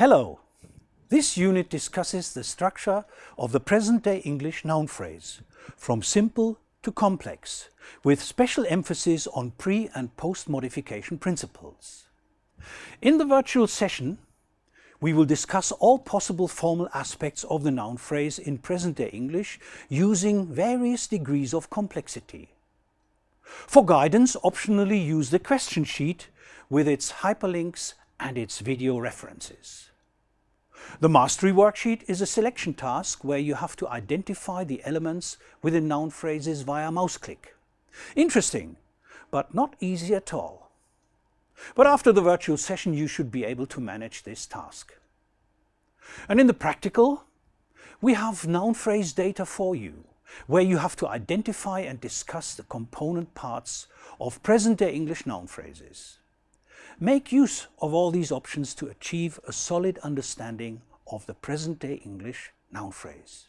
Hello! This unit discusses the structure of the present-day English noun phrase, from simple to complex, with special emphasis on pre- and post-modification principles. In the virtual session, we will discuss all possible formal aspects of the noun phrase in present-day English using various degrees of complexity. For guidance, optionally use the question sheet with its hyperlinks and its video references. The mastery worksheet is a selection task where you have to identify the elements within noun phrases via mouse click. Interesting, but not easy at all. But after the virtual session you should be able to manage this task. And in the practical, we have noun phrase data for you, where you have to identify and discuss the component parts of present-day English noun phrases. Make use of all these options to achieve a solid understanding of the present-day English noun phrase.